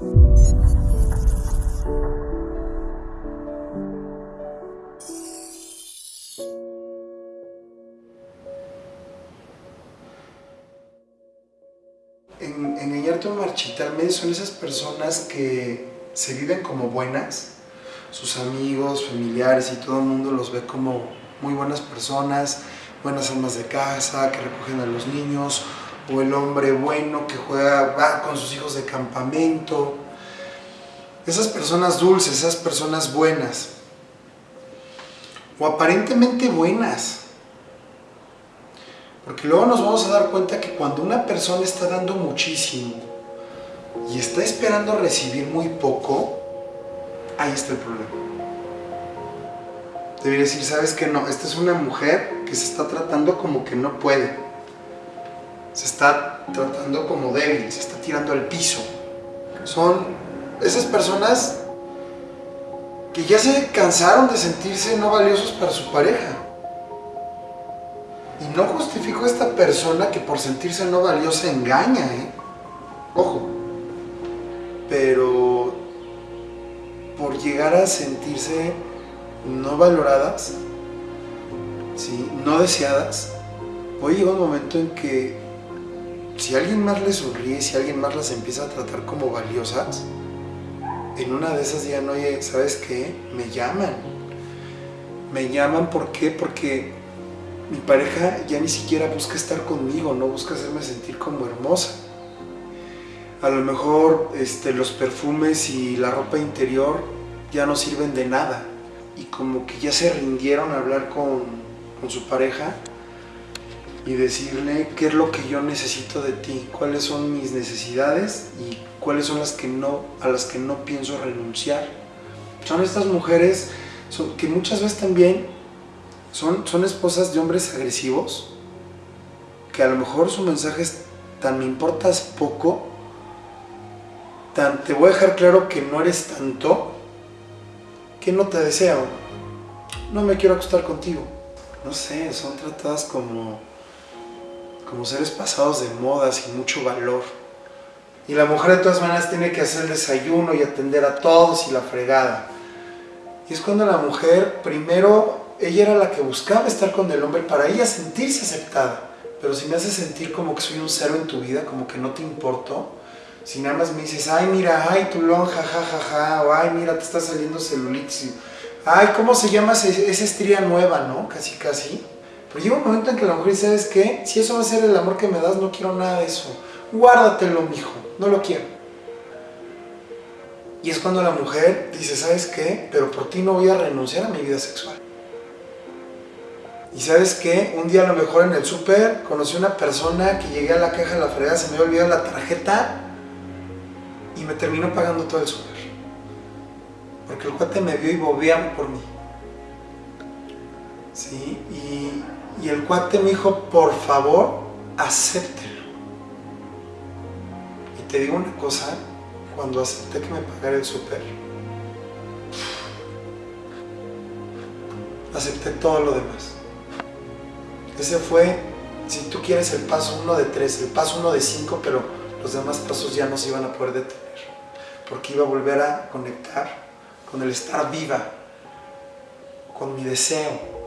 En, engañarte o marchitarme son esas personas que se viven como buenas, sus amigos, familiares y todo el mundo los ve como muy buenas personas, buenas almas de casa, que recogen a los niños, o el hombre bueno que juega, va con sus hijos de campamento. Esas personas dulces, esas personas buenas, o aparentemente buenas. Porque luego nos vamos a dar cuenta que cuando una persona está dando muchísimo y está esperando recibir muy poco, ahí está el problema. Debería decir, ¿sabes qué? No, esta es una mujer que se está tratando como que no puede. Se está tratando como débil, se está tirando al piso. Son esas personas que ya se cansaron de sentirse no valiosos para su pareja. Y no justifico a esta persona que por sentirse no valiosa engaña, ¿eh? Ojo. Pero por llegar a sentirse no valoradas, ¿sí? no deseadas, hoy llega un momento en que si alguien más les sonríe, si alguien más las empieza a tratar como valiosas, en una de esas digan, oye, ¿sabes qué? Me llaman. Me llaman, ¿por qué? Porque mi pareja ya ni siquiera busca estar conmigo, no busca hacerme sentir como hermosa. A lo mejor este, los perfumes y la ropa interior ya no sirven de nada y como que ya se rindieron a hablar con, con su pareja y decirle qué es lo que yo necesito de ti, cuáles son mis necesidades y cuáles son las que no, a las que no pienso renunciar. Son estas mujeres son, que muchas veces también son, son esposas de hombres agresivos, que a lo mejor su mensaje es tan me importas poco, tan te voy a dejar claro que no eres tanto, que no te deseo, no me quiero acostar contigo. No sé, son tratadas como, como seres pasados de moda, sin mucho valor. Y la mujer de todas maneras tiene que hacer desayuno y atender a todos y la fregada. Y es cuando la mujer, primero, ella era la que buscaba estar con el hombre para ella sentirse aceptada. Pero si me hace sentir como que soy un cero en tu vida, como que no te importo, si nada más me dices, ay, mira, ay, tu lonja, ja, ja, ja, o ay, mira, te está saliendo celulitis, ay, ¿cómo se llama esa estría nueva, no? Casi, casi. Pero llega un momento en que la mujer dice, ¿sabes qué? Si eso va a ser el amor que me das, no quiero nada de eso. Guárdatelo, mijo, no lo quiero. Y es cuando la mujer dice, ¿sabes qué? Pero por ti no voy a renunciar a mi vida sexual. Y ¿sabes qué? Un día a lo mejor en el súper conocí una persona que llegué a la caja de la fregada, se me olvidado la tarjeta y me terminó pagando todo el súper. Porque el cuate me vio y bobeaba por mí. ¿Sí? Y, y el cuate me dijo, por favor, acéptelo. Y te digo una cosa, cuando acepté que me pagara el súper, acepté todo lo demás. Ese fue, si tú quieres, el paso uno de tres, el paso uno de cinco, pero los demás pasos ya no se iban a poder detener. Porque iba a volver a conectar con el estar viva, con mi deseo,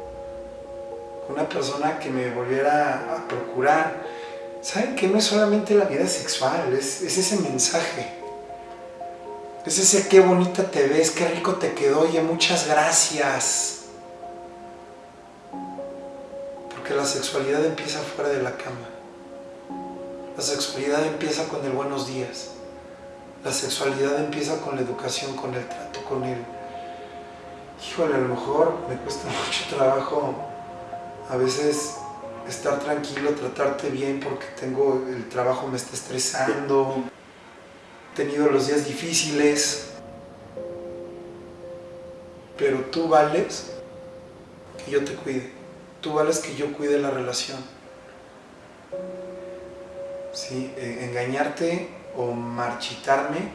una persona que me volviera a procurar. ¿Saben que no es solamente la vida sexual, es, es ese mensaje? Es ese qué bonita te ves, qué rico te quedó, oye, muchas gracias. Porque la sexualidad empieza fuera de la cama. La sexualidad empieza con el buenos días. La sexualidad empieza con la educación, con el trato, con el... Híjole, a lo mejor me cuesta mucho trabajo a veces estar tranquilo, tratarte bien porque tengo, el trabajo me está estresando, he tenido los días difíciles, pero tú vales que yo te cuide, tú vales que yo cuide la relación. ¿Sí? engañarte o marchitarme,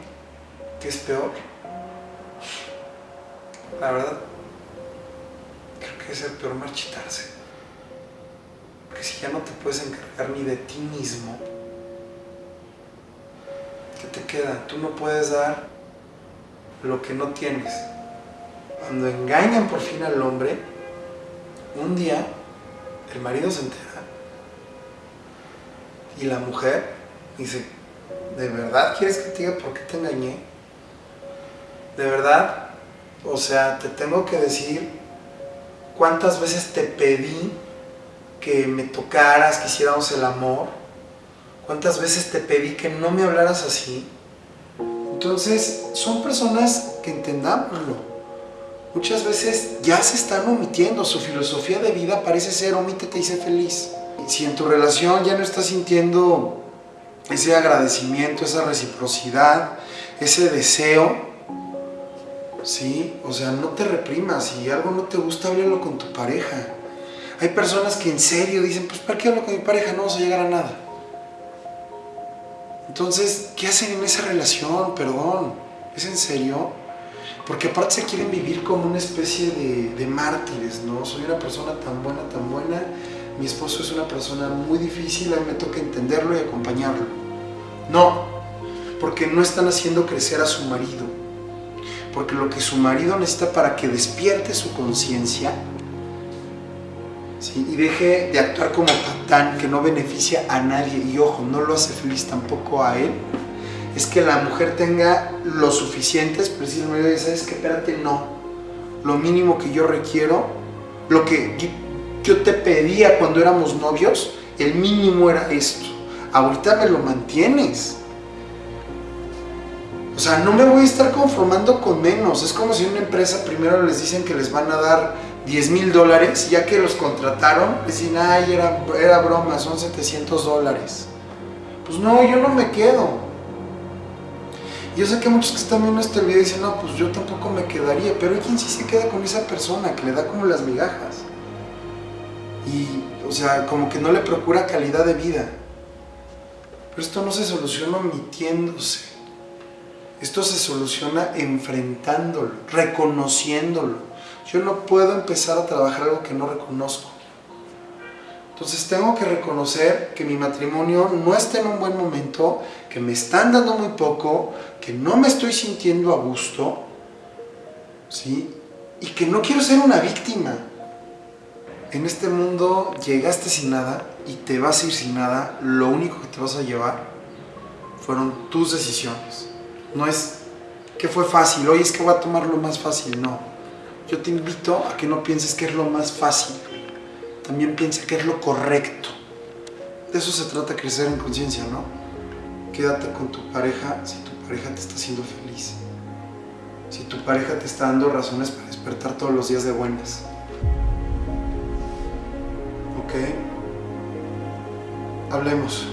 ¿qué es peor? La verdad, creo que es el peor marchitarse. Si ya no te puedes encargar ni de ti mismo, ¿qué te queda? Tú no puedes dar lo que no tienes. Cuando engañan por fin al hombre, un día el marido se entera y la mujer dice, ¿de verdad quieres que te diga por qué te engañé? ¿De verdad? O sea, te tengo que decir cuántas veces te pedí que me tocaras, que hiciéramos el amor. ¿Cuántas veces te pedí que no me hablaras así? Entonces, son personas que entendámoslo. Muchas veces ya se están omitiendo, su filosofía de vida parece ser omítete y sé feliz. Si en tu relación ya no estás sintiendo ese agradecimiento, esa reciprocidad, ese deseo, ¿sí? O sea, no te reprimas, si algo no te gusta, háblalo con tu pareja. Hay personas que en serio dicen, pues ¿para qué hablo con mi pareja? No vamos a llegar a nada. Entonces, ¿qué hacen en esa relación? Perdón, ¿es en serio? Porque aparte se quieren vivir como una especie de, mártires, ¿no? Soy una persona tan buena, tan buena, mi esposo es una persona muy difícil, a mí me toca entenderlo y acompañarlo. No, porque no están haciendo crecer a su marido. Porque lo que su marido necesita para que despierte su conciencia y deje de actuar como patán que no beneficia a nadie y ojo, no lo hace feliz tampoco a él, es que la mujer tenga lo suficientes, pero si ¿sabes qué? Espérate, no. Lo mínimo que yo requiero, lo que yo te pedía cuando éramos novios, el mínimo era esto. Ahorita me lo mantienes. O sea, no me voy a estar conformando con menos. Es como si una empresa primero les dicen que les van a dar 10 mil dólares, ya que los contrataron, dicen, ay, era, era broma, son 700 dólares. Pues no, yo no me quedo. Yo sé que muchos que están viendo este video dicen, no, pues yo tampoco me quedaría, pero hay quien sí se queda con esa persona, que le da como las migajas y, o sea, como que no le procura calidad de vida. Pero esto no se soluciona omitiéndose. Esto se soluciona enfrentándolo, reconociéndolo. Yo no puedo empezar a trabajar algo que no reconozco. Entonces tengo que reconocer que mi matrimonio no está en un buen momento, que me están dando muy poco, que no me estoy sintiendo a gusto, ¿sí? Y que no quiero ser una víctima en este mundo llegaste sin nada y te vas a ir sin nada, lo único que te vas a llevar fueron tus decisiones. No es que fue fácil, hoy es que voy a tomar lo más fácil, no. Yo te invito a que no pienses que es lo más fácil, también piensa que es lo correcto. De eso se trata crecer en conciencia, ¿no? Quédate con tu pareja si tu pareja te está haciendo feliz. Si tu pareja te está dando razones para despertar todos los días de buenas. ¿ok? Hablemos.